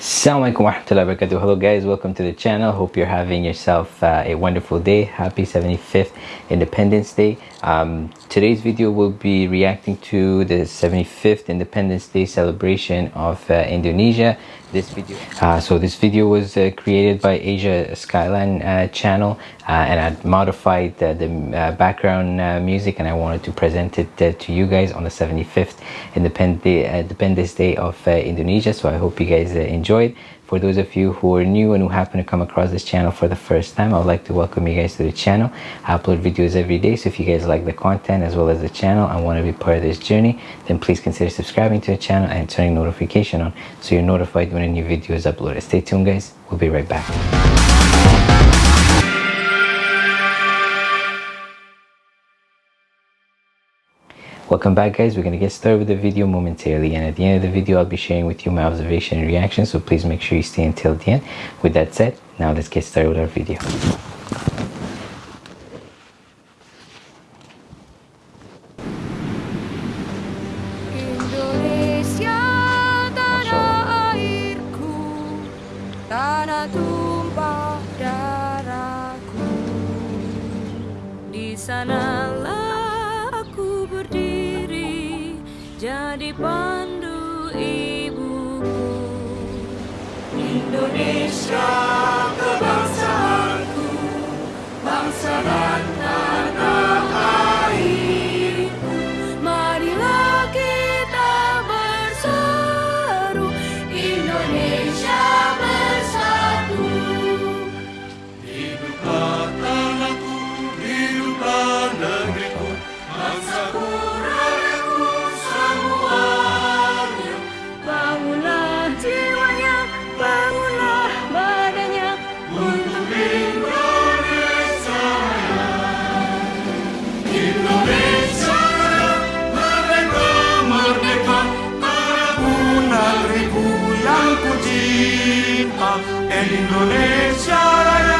Assalamualaikum warahmatullahi wabarakatuh. Hello guys, welcome to the channel. Hope you're having yourself uh, a wonderful day. Happy 75th Independence Day. Um, today's video will be reacting to the 75th Independence Day celebration of uh, Indonesia. This video, uh, so this video was uh, created by Asia Skyline uh, channel Uh, and I modified the uh, background uh, music and I wanted to present it to you guys on the 75th Independence Day of Indonesia. So I hope you guys enjoyed. For those of you who are new and who happen to come across this channel for the first time i would like to welcome you guys to the channel. I upload videos every day so if you guys like the content as well as the channel and want to be part of this journey then please consider subscribing to the channel and turning notification on so you're notified when a new video is uploaded. Stay tuned guys. We'll be right back Welcome back guys, we're going to get started with the video momentarily and at the end of the video I'll be sharing with you my observation and reaction so please make sure you stay until the end. With that said, now let's get started with our video. Jadi pandu ibuku. Indonesia kebangsaanku Indonesia Raya Merdeka,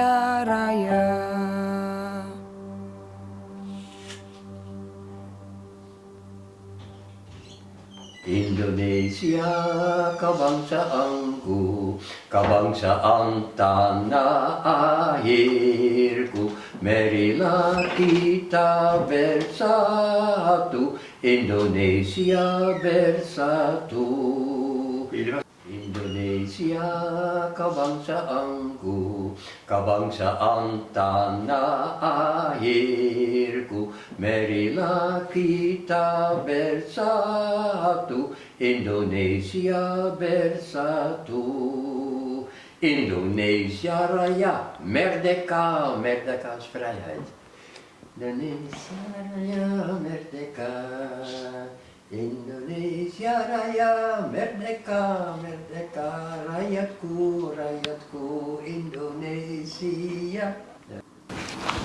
kaya raya. Indonesia kebangsaanku, kebangsaan tanah airku. Marilah kita bersatu, Indonesia bersatu. Indonesia kabangsaanku Kabangsaan tanah airku Marilah kita bersatu Indonesia bersatu. Indonesia Raya Merdeka Merdeka is vrijheid Indonesia Raya Merdeka Indonesia Raya Merdeka Merdeka Rakyatku Rakyatku Indonesia.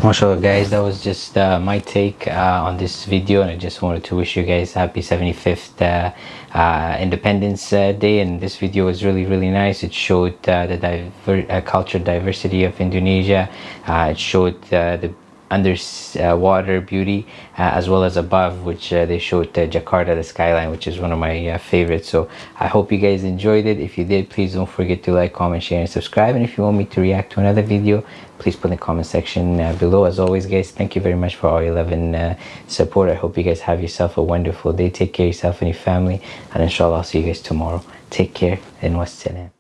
Mashallah guys that was just uh, my take uh, on this video and i just wanted to wish you guys happy 75th uh, uh, independence uh, day and this video was really really nice. It showed uh, the diver cultural diversity of indonesia. It showed the underwater beauty uh, as well as above which uh, they showed uh, Jakarta the skyline which is one of my favorites. So I hope you guys enjoyed it. If you did please don't forget to like comment share and subscribe. And if you want me to react to another video please put in the comment section below. As always guys thank you very much for all your love and support. I hope you guys have yourself a wonderful day. Take care of yourself and your family. And inshallah I'll see you guys tomorrow. Take care and wassalam